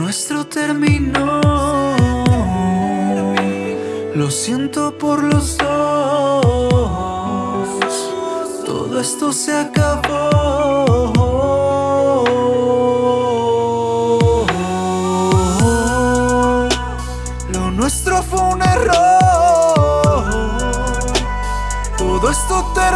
nuestro terminó. Lo siento por los dos. Todo esto se acabó. Lo nuestro fue un error. Todo esto terminó.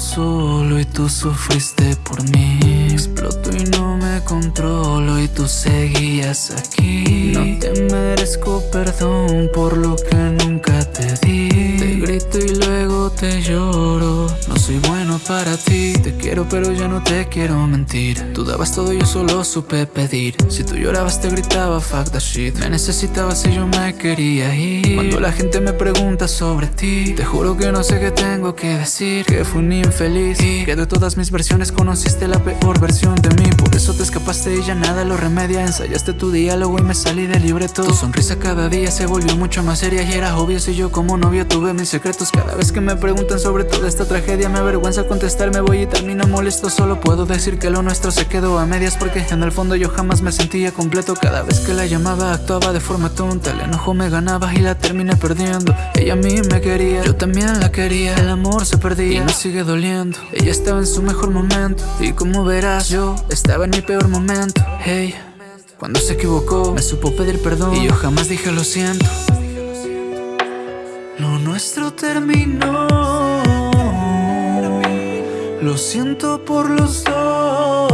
Solo y tú sufriste por mí. Exploto y no me controlo y tú seguías aquí. No te merezco perdón por lo que nunca te di. Te grito y luego te lloro. No soy bueno para ti. Te quiero pero ya no te quiero mentir. Tú dabas todo yo solo supe pedir. Si tú llorabas te gritaba fuck that shit. Me necesitabas y yo me quería ir. Cuando la gente me pregunta sobre ti, te juro que no sé qué tengo que decir. Que fui un infeliz y que de todas mis versiones conociste la peor versión de mí. Por eso te escapaste y ya nada lo remedia. Ensayaste tu diálogo y me salí del libreto. Tu sonrisa cada día se volvió mucho más seria y era obvio si yo como novio tuve mis secretos. Cada vez que me preguntan sobre toda esta tragedia me avergüenza contestar, me voy y termino molesto. Solo puedo decir que lo nuestro se quedó a medias porque en el fondo yo jamás me sentía completo. Cada vez que la llamaba actuaba de forma tonta, el enojo me ganaba y la terminé perdiendo. Ella a mí me quería, yo también la quería. El amor se perdía y me sigue doliendo. Ella estaba en su mejor momento y como verás yo estaba en mi peor momento. Hey. Cuando se equivocó, me supo pedir perdón Y yo jamás dije lo siento Lo nuestro terminó Lo siento por los dos.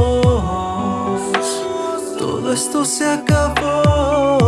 Todo esto se acabó